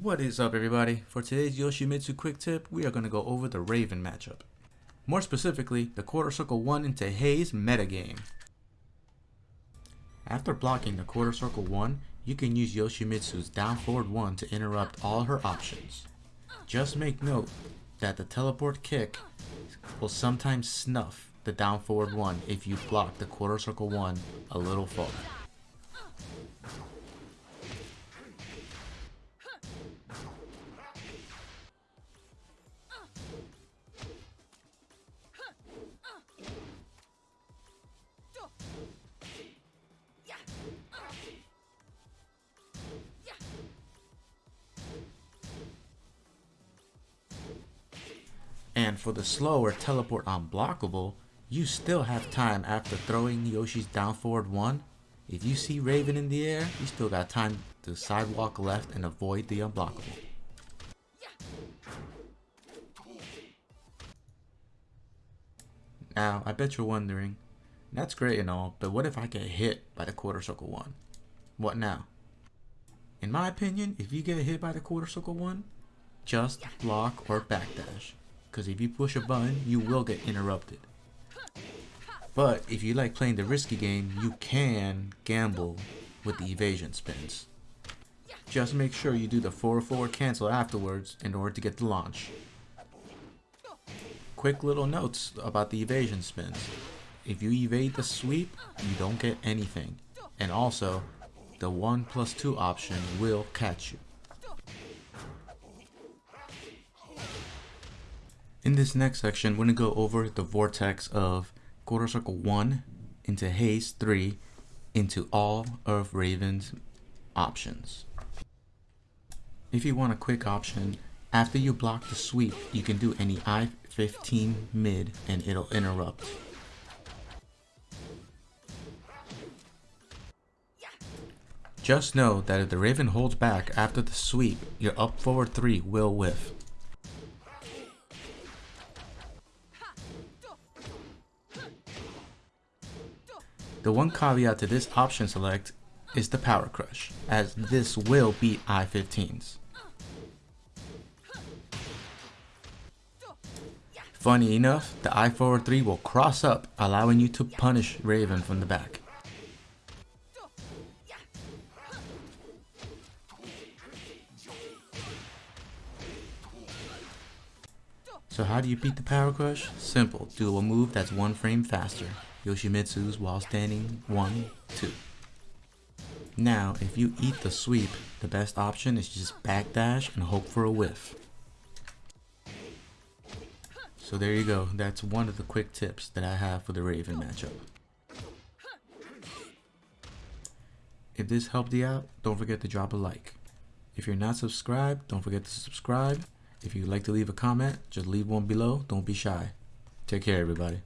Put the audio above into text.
What is up everybody? For today's Yoshimitsu quick tip, we are going to go over the Raven matchup. More specifically, the quarter circle 1 into Haze metagame. After blocking the quarter circle 1, you can use Yoshimitsu's down forward 1 to interrupt all her options. Just make note that the teleport kick will sometimes snuff the down forward 1 if you block the quarter circle 1 a little far. And for the slower teleport unblockable, you still have time after throwing Yoshi's down forward 1. If you see Raven in the air, you still got time to sidewalk left and avoid the unblockable. Now, I bet you're wondering, that's great and all, but what if I get hit by the quarter circle 1? What now? In my opinion, if you get hit by the quarter circle 1, just block or backdash because if you push a button, you will get interrupted. But if you like playing the risky game, you can gamble with the evasion spins. Just make sure you do the 4 forward cancel afterwards in order to get the launch. Quick little notes about the evasion spins. If you evade the sweep, you don't get anything. And also, the 1 plus 2 option will catch you. In this next section, we're going to go over the vortex of quarter circle 1 into haze 3 into all of Raven's options. If you want a quick option, after you block the sweep, you can do any I-15 mid and it'll interrupt. Just know that if the Raven holds back after the sweep, your up forward 3 will whiff. The one caveat to this option select is the Power Crush, as this will beat I-15s. Funny enough, the I-forward 3 will cross up, allowing you to punish Raven from the back. So how do you beat the Power Crush? Simple, do a move that's one frame faster. Yoshimitsu's while standing 1, 2. Now, if you eat the sweep, the best option is just backdash and hope for a whiff. So there you go, that's one of the quick tips that I have for the Raven matchup. If this helped you out, don't forget to drop a like. If you're not subscribed, don't forget to subscribe. If you'd like to leave a comment, just leave one below. Don't be shy. Take care, everybody.